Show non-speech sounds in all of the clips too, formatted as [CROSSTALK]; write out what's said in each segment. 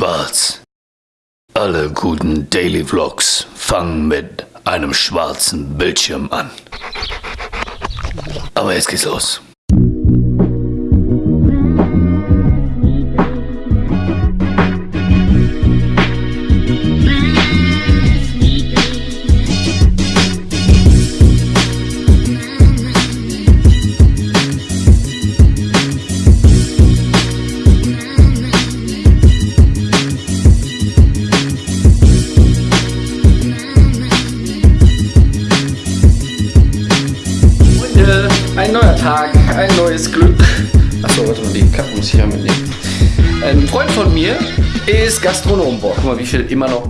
Schwarz. Alle guten Daily Vlogs fangen mit einem schwarzen Bildschirm an. Aber jetzt geht's los. Tag, ein neues Glück. Achso, warte mal, die Kappe muss ich ja mitnehmen. Ein Freund von mir ist Gastronom. Boah, guck mal, wie viel immer noch.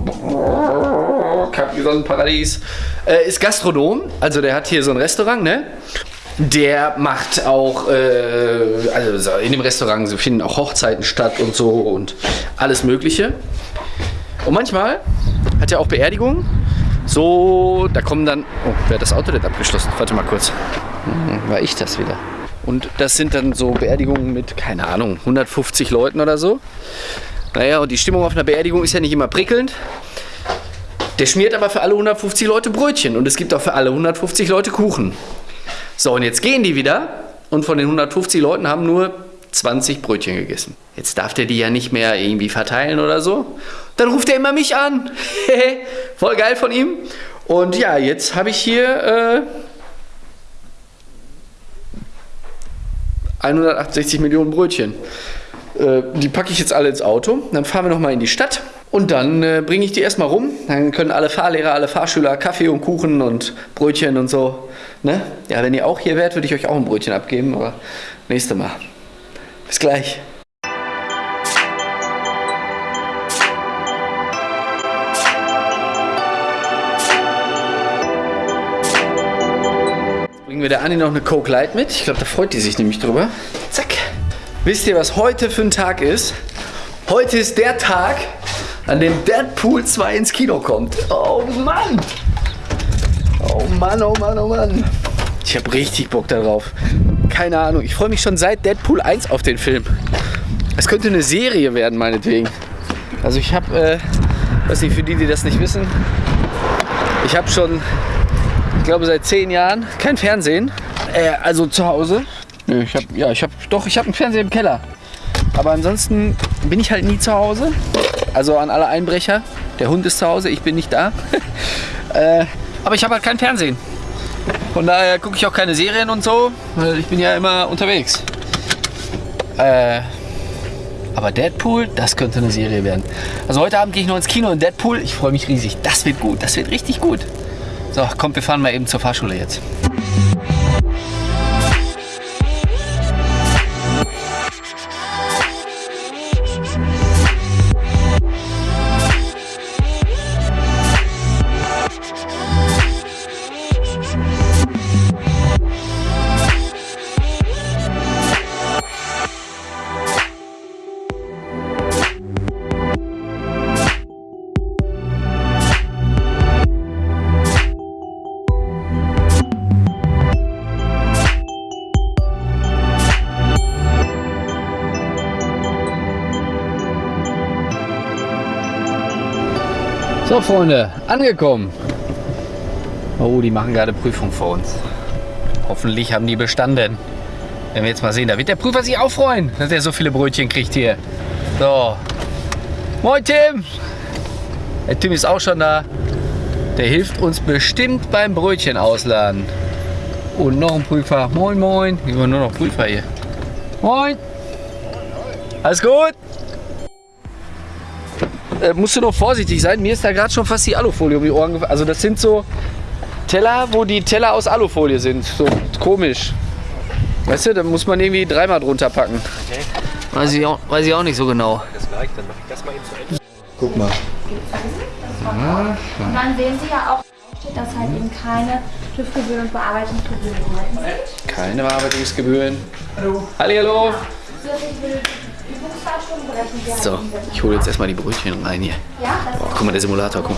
Paradies. Äh, ist Gastronom, also der hat hier so ein Restaurant, ne? Der macht auch, äh, also in dem Restaurant finden auch Hochzeiten statt und so und alles Mögliche. Und manchmal hat er auch Beerdigungen. So, da kommen dann. Oh, wer hat das Auto denn abgeschlossen? Warte mal kurz. Hm, war ich das wieder. Und das sind dann so Beerdigungen mit, keine Ahnung, 150 Leuten oder so. Naja, und die Stimmung auf einer Beerdigung ist ja nicht immer prickelnd. Der schmiert aber für alle 150 Leute Brötchen und es gibt auch für alle 150 Leute Kuchen. So, und jetzt gehen die wieder und von den 150 Leuten haben nur 20 Brötchen gegessen. Jetzt darf der die ja nicht mehr irgendwie verteilen oder so. Dann ruft er immer mich an. [LAUGHS] Voll geil von ihm. Und ja, jetzt habe ich hier äh, 168 Millionen Brötchen. Äh, die packe ich jetzt alle ins Auto. Dann fahren wir nochmal in die Stadt. Und dann äh, bringe ich die erstmal rum. Dann können alle Fahrlehrer, alle Fahrschüler Kaffee und Kuchen und Brötchen und so. Ne? Ja, wenn ihr auch hier wärt, würde ich euch auch ein Brötchen abgeben. Aber nächste Mal. Bis gleich. bringen wir der Anni noch eine Coke Light mit. Ich glaube, da freut die sich nämlich drüber. Zack. Wisst ihr, was heute für ein Tag ist? Heute ist der Tag, an dem Deadpool 2 ins Kino kommt. Oh Mann! Oh Mann, oh Mann, oh Mann. Ich habe richtig Bock darauf. Keine Ahnung, ich freue mich schon seit Deadpool 1 auf den Film. Es könnte eine Serie werden, meinetwegen. Also ich habe, äh, weiß nicht, für die, die das nicht wissen, ich habe schon ich glaube seit zehn Jahren kein Fernsehen. Äh, also zu Hause. Nö, ich habe ja, ich habe doch, ich habe einen Fernseher im Keller. Aber ansonsten bin ich halt nie zu Hause. Also an alle Einbrecher. Der Hund ist zu Hause, ich bin nicht da. [LAUGHS] äh, aber ich habe halt kein Fernsehen. Von daher gucke ich auch keine Serien und so, weil ich bin ja immer unterwegs. Äh, aber Deadpool, das könnte eine Serie werden. Also heute Abend gehe ich noch ins Kino in Deadpool. Ich freue mich riesig. Das wird gut, das wird richtig gut. So, kommt, wir fahren mal eben zur Fahrschule jetzt. Freunde, angekommen. Oh, die machen gerade Prüfung vor uns. Hoffentlich haben die bestanden. Wenn wir jetzt mal sehen, da wird der Prüfer sich auch freuen, dass er so viele Brötchen kriegt hier. So. Moin Tim. Der Tim ist auch schon da. Der hilft uns bestimmt beim Brötchen ausladen. Und noch ein Prüfer. Moin, moin. Immer nur noch Prüfer hier. Moin. Alles gut? Äh, musst du noch vorsichtig sein. Mir ist da gerade schon fast die Alufolie um die Ohren gefallen. Also das sind so Teller, wo die Teller aus Alufolie sind. So komisch. Weißt du, da muss man irgendwie dreimal drunter packen. Okay. Weiß ich, auch, weiß ich auch nicht so genau. Das gleich, dann mache ich das mal eben zu Ende. Guck mal. Und dann sehen Sie ja auch, dass halt eben keine TÜV-Gebühren und Bearbeitungsgebühren sind. Keine Bearbeitungsgebühren. Hallo. Halli, hallo. So, ich hole jetzt erstmal die Brötchen rein hier. Boah, guck mal, der Simulator, guck.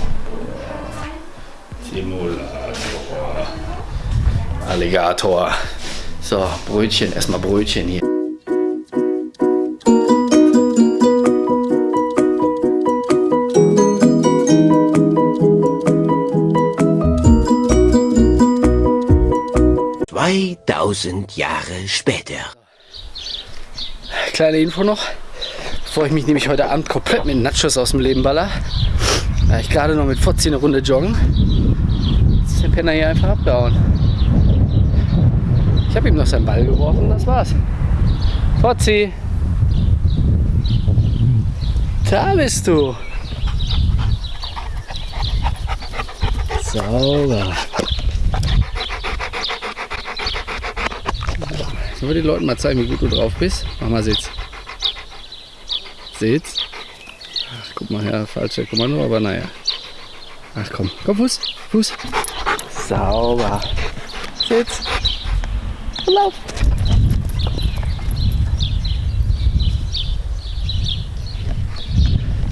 Simulator. Alligator. So, Brötchen, erstmal Brötchen hier. Zweitausend Jahre später. Kleine Info noch, bevor ich mich nämlich heute Abend komplett mit Nachos aus dem Leben baller. Da ich gerade noch mit Fotzi eine Runde joggen. Ist der Penner hier einfach abgehauen. Ich habe ihm noch seinen Ball geworfen, das war's. Fotzi! Da bist du! Sauber. Sollen wir den Leuten mal zeigen, wie gut du drauf bist? Mach mal Sitz. Sitz. Ach, guck mal her, falsche Kommando, aber naja. Ach komm, komm, Fuß, Fuß. Sauber. Sitz. Lauf.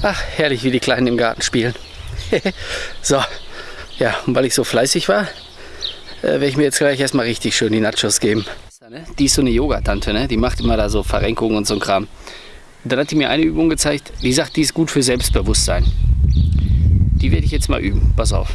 Ach, herrlich, wie die Kleinen im Garten spielen. [LAUGHS] so, ja, und weil ich so fleißig war, äh, werde ich mir jetzt gleich erstmal richtig schön die Nachos geben. Die ist so eine Yoga-Tante, ne? die macht immer da so Verrenkungen und so ein Kram. Und dann hat die mir eine Übung gezeigt, die sagt, die ist gut für Selbstbewusstsein. Die werde ich jetzt mal üben. Pass auf.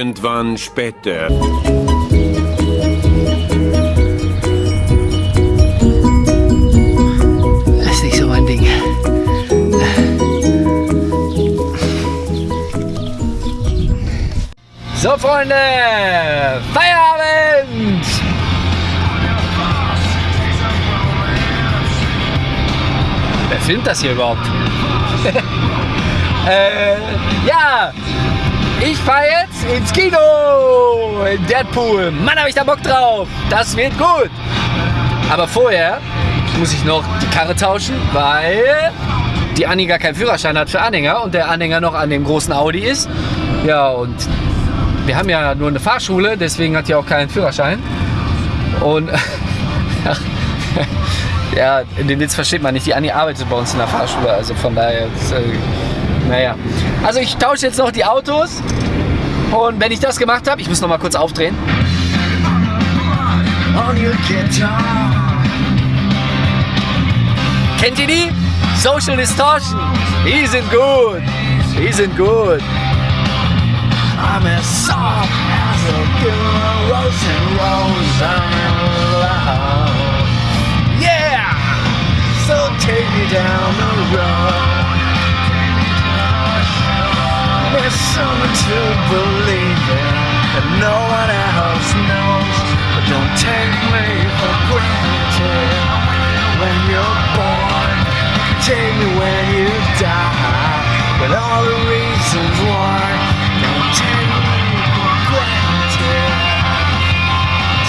Irgendwann später. Das ist nicht so mein Ding. So, Freunde, Feierabend! Wer filmt das hier überhaupt? [LAUGHS] äh, ja, ich fahre jetzt ins Kino! In Deadpool. Mann, habe ich da Bock drauf! Das wird gut! Aber vorher muss ich noch die Karre tauschen, weil die Anni gar keinen Führerschein hat für Anhänger und der Anhänger noch an dem großen Audi ist. Ja, und wir haben ja nur eine Fahrschule, deswegen hat die auch keinen Führerschein. Und [LAUGHS] ja, in den Witz versteht man nicht. Die Anni arbeitet bei uns in der Fahrschule, also von daher, ist, äh, naja. Also ich tausche jetzt noch die Autos und wenn ich das gemacht habe, ich muss noch mal kurz aufdrehen. Kennt ihr die? Social Distortion. Die sind gut. Die sind gut. I'm as soft as a girl, rose and rose, I'm in love. Yeah! So take me down the road. There's something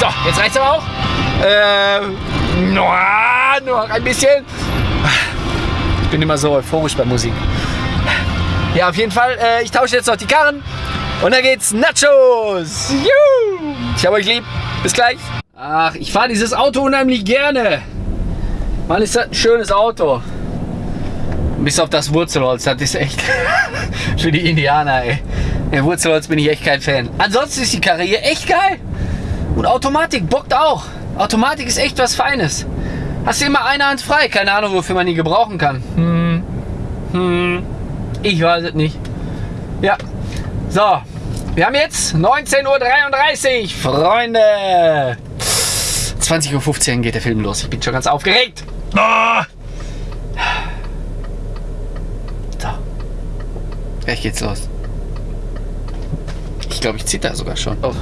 So, jetzt reicht's aber auch. Ähm, nur, nur ein bisschen. Ich bin immer so euphorisch bei Musik. Ja, auf jeden Fall. Äh, ich tausche jetzt noch die Karren. Und dann geht's Nachos. Juhu. Ich hab euch lieb. Bis gleich. Ach, ich fahre dieses Auto unheimlich gerne. Mann, ist das ein schönes Auto. Bis auf das Wurzelholz. Das ist echt [LAUGHS] für die Indianer, ey. Der Wurzelholz bin ich echt kein Fan. Ansonsten ist die Karre hier echt geil. Und Automatik bockt auch. Automatik ist echt was Feines. Hast du immer eine Hand frei. Keine Ahnung, wofür man die gebrauchen kann. Hm. Hm. Ich weiß es nicht. Ja. So. Wir haben jetzt 19.33 Uhr, Freunde. 20.15 Uhr geht der Film los. Ich bin schon ganz aufgeregt. Ah. So. Gleich geht's los. Ich glaube, ich zitter sogar schon. Oh.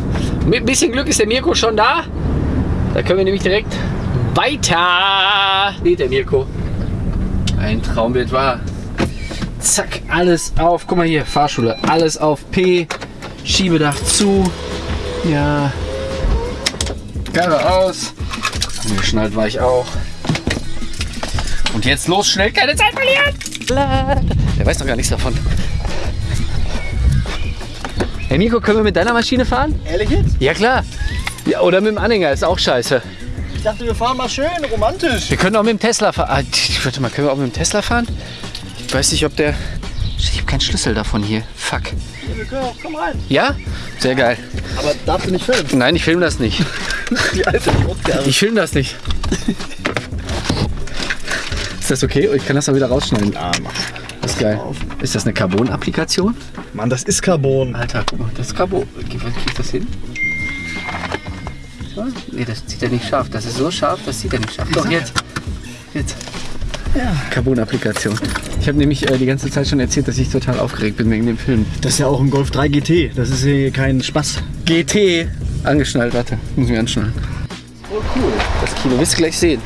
Mit ein bisschen Glück ist der Mirko schon da. Da können wir nämlich direkt weiter. Seht der Mirko. Ein Traum wird wahr. Zack, alles auf. Guck mal hier, Fahrschule. Alles auf P. Schiebedach zu. Ja. Karre aus. Angeschnallt war ich auch. Und jetzt los, schnell, keine Zeit verlieren. Der weiß noch gar nichts davon. Hey Nico, können wir mit deiner Maschine fahren? Ehrlich jetzt? Ja klar. Ja, oder mit dem Anhänger, ist auch scheiße. Ich dachte, wir fahren mal schön, romantisch. Wir können auch mit dem Tesla fahren. Ah, warte mal, können wir auch mit dem Tesla fahren? Ich weiß nicht, ob der Ich habe keinen Schlüssel davon hier. Fuck. Komm rein. Ja? Sehr geil. Aber darfst du nicht filmen? Nein, ich filme das nicht. [LAUGHS] Die alte Podcast. Ich filme das nicht. [LAUGHS] Ist das okay? Ich kann das auch wieder rausschneiden. Ah, mach. Ist geil. Ist das eine Carbon-Applikation? Mann, das ist Carbon. Alter, guck mal, das ist Carbon. Kriegt das hin? So? Nee, das zieht er nicht scharf. Das ist so scharf, das zieht er nicht scharf. Doch, jetzt. Jetzt. Ja. Carbon-Applikation. Ich habe nämlich äh, die ganze Zeit schon erzählt, dass ich total aufgeregt bin wegen dem Film. Das ist ja auch ein Golf 3 GT. Das ist hier kein Spaß. GT. Angeschnallt, warte. Muss ich anschnallen. Oh, cool. Das Kino wirst du gleich sehen.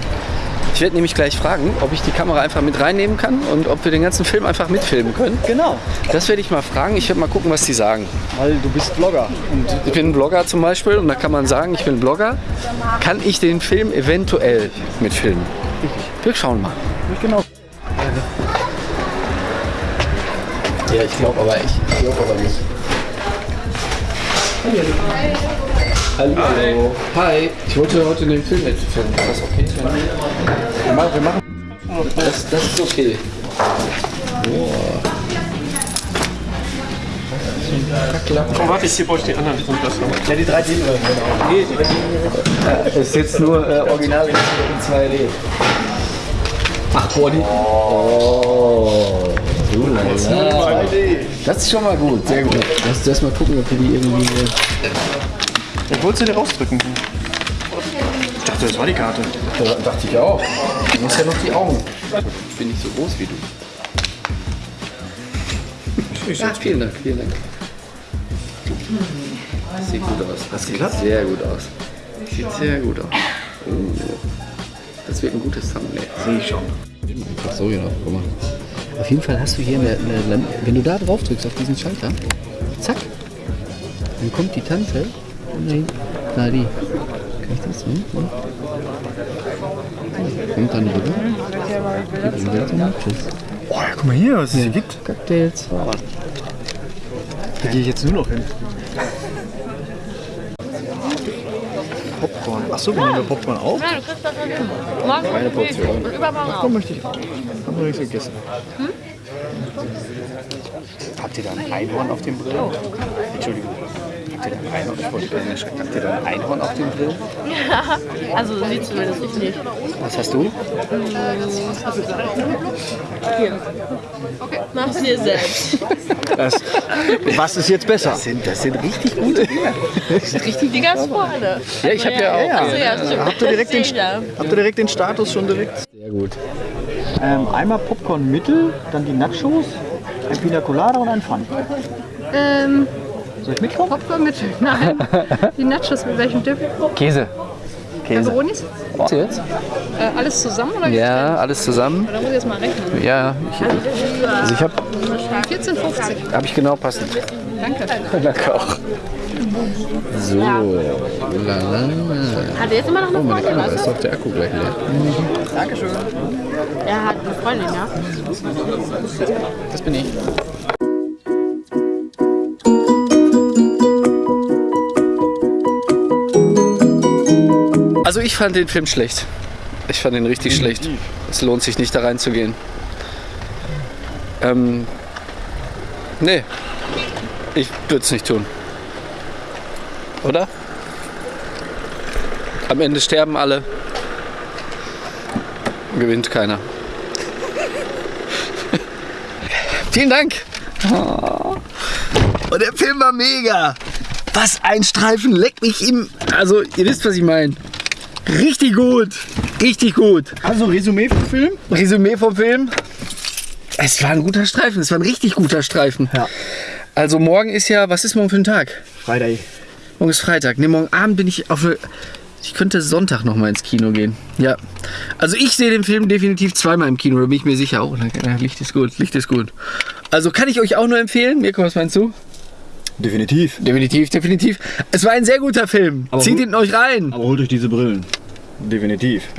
Ich werde nämlich gleich fragen, ob ich die Kamera einfach mit reinnehmen kann und ob wir den ganzen Film einfach mitfilmen können. Genau. Das werde ich mal fragen. Ich werde mal gucken, was die sagen. Weil du bist Vlogger. Und Ich bin ein Blogger zum Beispiel und da kann man sagen, ich bin Blogger. Kann ich den Film eventuell mitfilmen? Wir schauen mal. genau. Ja, ich glaube aber, ich glaube aber nicht. Hallo. Hi. Ich wollte heute den Film mitfilmen. Ist das okay? Wir machen, wir machen. Das, das ist okay. Komm, warte, ich brauche die anderen Grundlassung. Ja, die drei Dinge. Das ist jetzt nur äh, original in 2D. Ach, boah, die. Oh. So lala. Das ist schon mal gut, sehr gut. Lass uns mal gucken, ob wir die irgendwie. Ich wollte sie dir rausdrücken. Ich dachte, das war die Karte. Ja, dachte ich auch. Du musst ja noch die Augen. Ich bin nicht so groß wie du. Ja, vielen Dank, vielen Dank. Das sieht gut aus. Das sieht sehr gut aus. Sieht sehr gut aus. Oh. Das wird ein gutes Thumbnail. Sehe ich schon. Ach so, ja, guck mal. Auf jeden Fall hast du hier eine, eine wenn du da drauf drückst auf diesen Schalter, zack, dann kommt die Tante. Nein, na die. Kann ich das? Hm? Hm? Kommt dann rüber. Nachos. Oh, ja, guck mal hier, was es hier gibt. Cocktails. Da gehe ich jetzt nur noch hin. Popcorn. Achso, wir nehmen Popcorn auf. Ja, du kriegst das. Morgen Eine Portion. Übermorgen auch. Popcorn möchte ich auch. Hab noch nichts gegessen. Habt ihr da ein Einhorn auf dem Grill? Entschuldigung. Habt ihr da ein Einhorn? Ich wollte erschrecken. Habt ihr ein Einhorn auf dem Grill? [LAUGHS] Also so sieht zumindest ich nicht. Was hast du? Mach's dir selbst. [LAUGHS] Das, was ist jetzt besser? Das sind, das sind richtig gute Bier. Die ganz vorne. Ja, ich habe ja auch. Achso, ja, stimmt. Habt ihr direkt den, habt ihr direkt den Status schon direkt? Sehr gut. Ähm, einmal Popcorn mittel, dann die Nachos, ein Pina Colada und ein Fun. Ähm, Soll ich mitkommen? Popcorn mit, nein. [LAUGHS] Die Nachos mit welchem Dip? Käse. Käse. Peperonis? Was jetzt? Äh, alles zusammen oder? Ja, alles zusammen. Da muss ich jetzt mal rechnen. Ja, ich, also ich habe 14,50. hab ich genau passend. Danke. Danke auch. So, lalala. Hat er jetzt immer noch eine Oh, meine Freundin, Kamera ist auf der Akku gleich leer. du? Er hat eine Freundin, ja. Das bin ich. Also ich fand den Film schlecht. Ich fand ihn richtig schlecht. Es lohnt sich nicht da reinzugehen. Ähm, nee, ich würde es nicht tun. Oder? Am Ende sterben alle. Gewinnt keiner. [LAUGHS] Vielen Dank. Und der Film war mega. Was ein Streifen, leck mich im. Also, ihr wisst, was ich meine. Richtig gut. Richtig gut. Also Resümee vom Film? Resümee vom Film. Es war ein guter Streifen. Es war ein richtig guter Streifen. Ja. Also, morgen ist ja. Was ist morgen für ein Tag? Freitag. Morgen ist Freitag. Ne, morgen Abend bin ich auf. eine- Ich könnte Sonntag noch mal ins Kino gehen. Ja. Also ich sehe den Film definitiv zweimal im Kino, da bin ich mir sicher. Oh, Licht ist gut, Licht ist gut. Also kann ich euch auch nur empfehlen. Mirko, was meinst du? Definitiv. Definitiv, definitiv. Es war ein sehr guter Film. Aber Zieht ihn euch rein. Aber holt euch diese Brillen. Definitiv. [LAUGHS]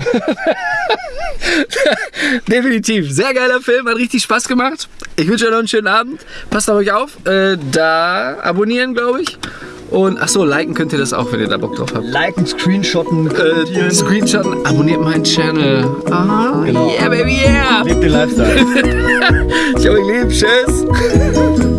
Definitiv. Sehr geiler Film, hat richtig Spaß gemacht. Ich wünsche euch noch einen schönen Abend. Passt auf euch auf. Äh, da abonnieren, glaube ich. Und achso, liken könnt ihr das auch, wenn ihr da Bock drauf habt. Liken, Screenshotten, Äh. Screenshotten, abonniert meinen Channel. Ah, Genau. yeah, baby, yeah. Lebt den Lifestyle. Ich hab euch lieb, tschüss. [LAUGHS]